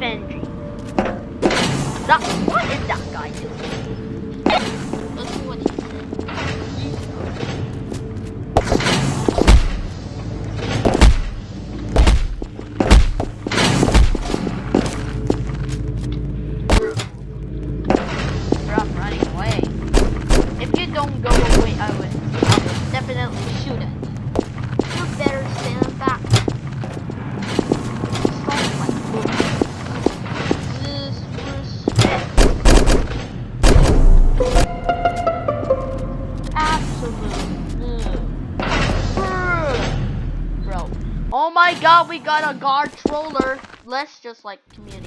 That, what is that guy doing? We got a guard troller. Let's just like communicate.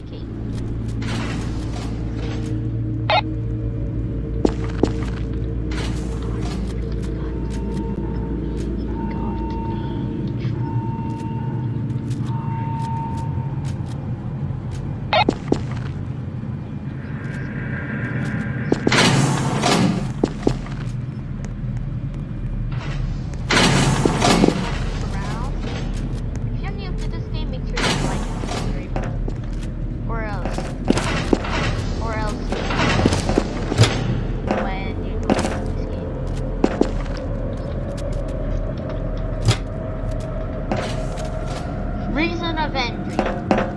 Reason of entry.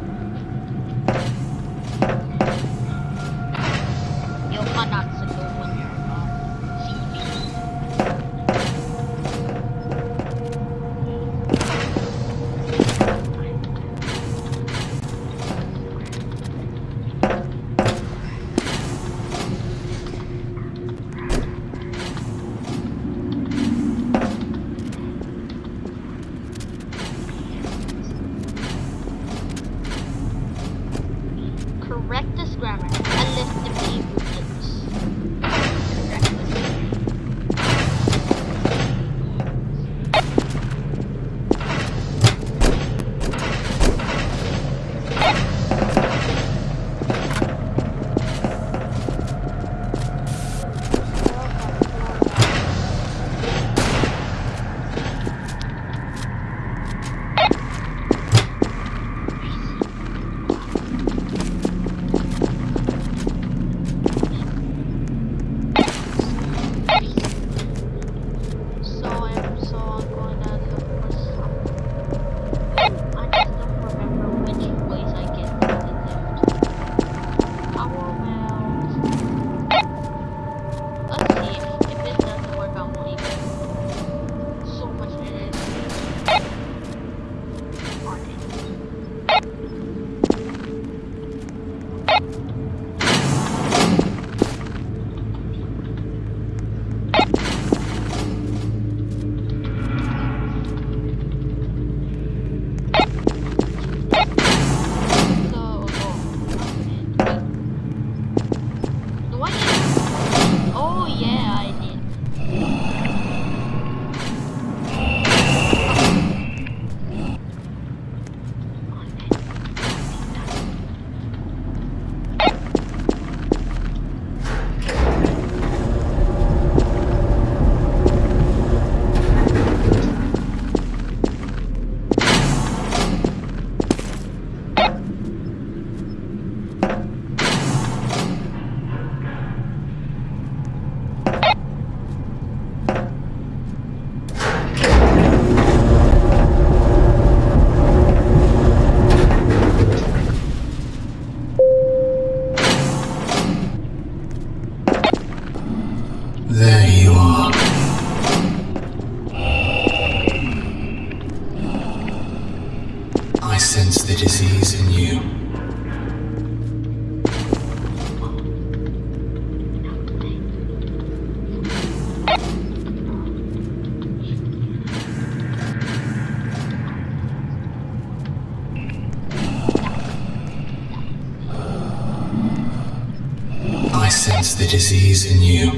Sense the disease in you.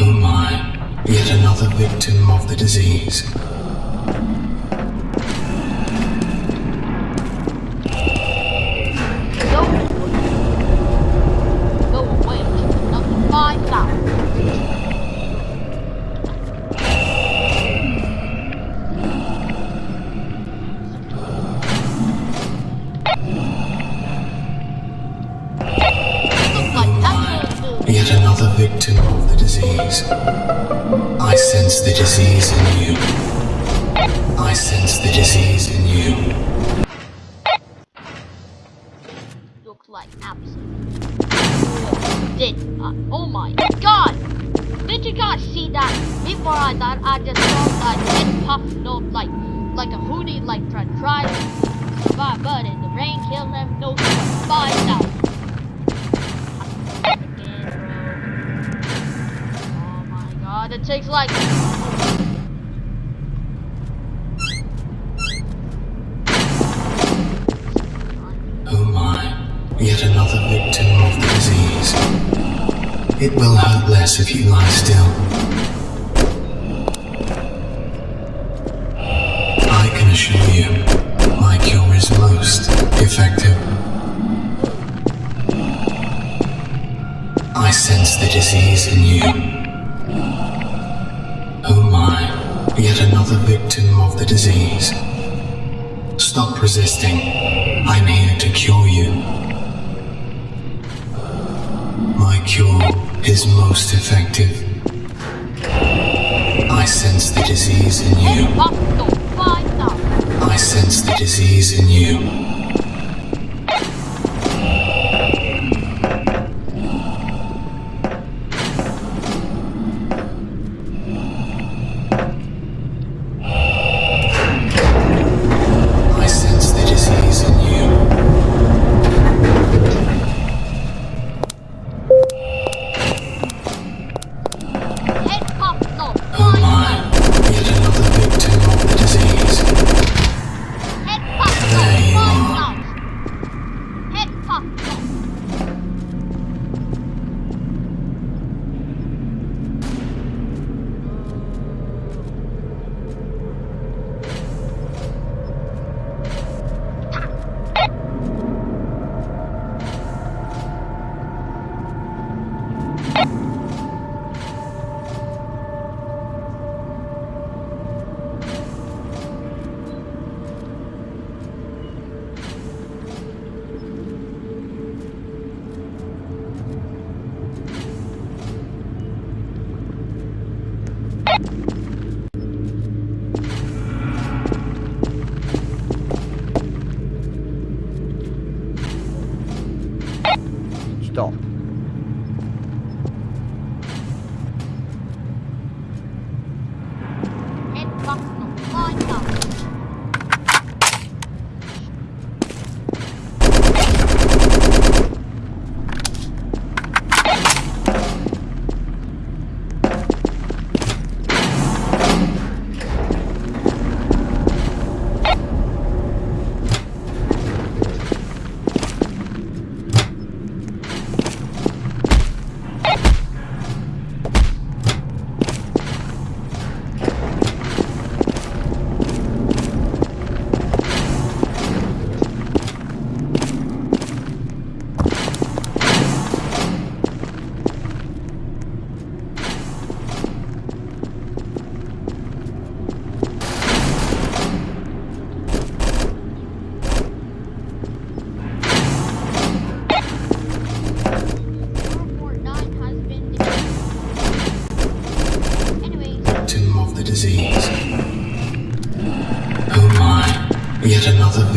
Oh my, yet another victim of the disease. Go. Yet another victim of the disease. I sense the disease in you. I sense the disease in you. looks like absolute. Did uh, oh my god! Did you guys see that? Before I thought I just saw that head puff no like like a hoodie like try try to survive but in the rain that takes lightning. Oh yet another victim of the disease. It will hurt less if you lie still. I can assure you, my cure is most effective. I sense the disease in you. Yet another victim of the disease. Stop resisting. I'm here to cure you. My cure is most effective. I sense the disease in you. Impossible. Find out. I sense the disease in you.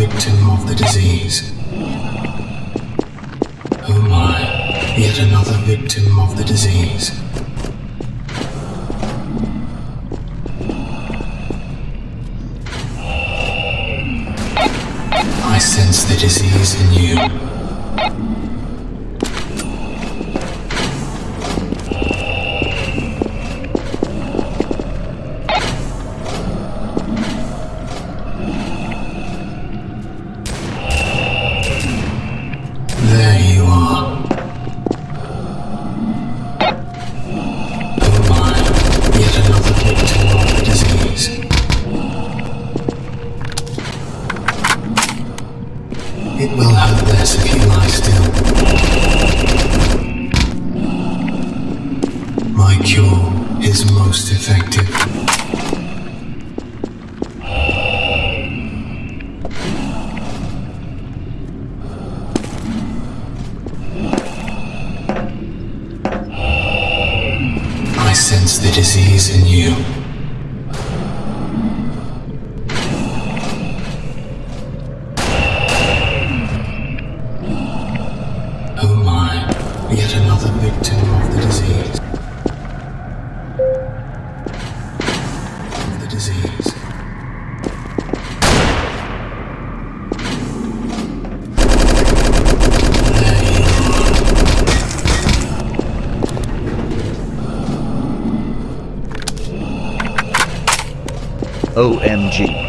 Victim of the disease. Oh my, yet another victim of the disease. I sense the disease in you. The disease in you. OMG.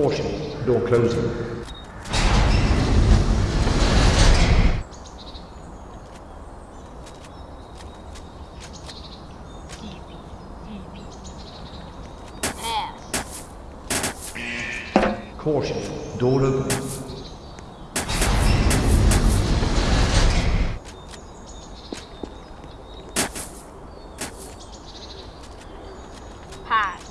Caution, door closing. Caution, door open. Pass.